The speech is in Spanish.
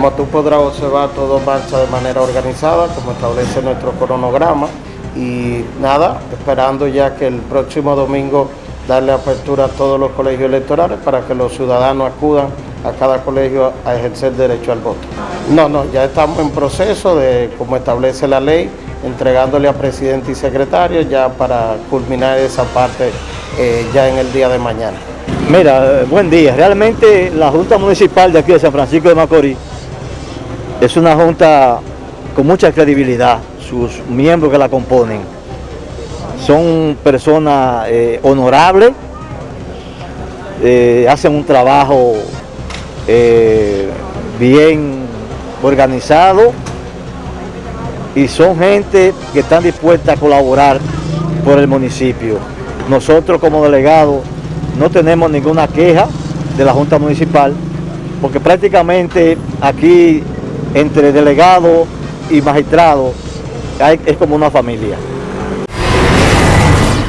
Como tú podrás observar, todo marcha de manera organizada, como establece nuestro cronograma. Y nada, esperando ya que el próximo domingo darle apertura a todos los colegios electorales para que los ciudadanos acudan a cada colegio a ejercer derecho al voto. No, no, ya estamos en proceso de, como establece la ley, entregándole a presidente y secretario ya para culminar esa parte eh, ya en el día de mañana. Mira, eh, buen día. Realmente la Junta Municipal de aquí de San Francisco de Macorís es una junta con mucha credibilidad, sus miembros que la componen son personas eh, honorables, hacen un trabajo bien organizado y son gente que están dispuestas a colaborar por el municipio. Nosotros como delegados no tenemos ninguna queja de la Junta Municipal porque prácticamente aquí entre delegados y magistrados es como una familia.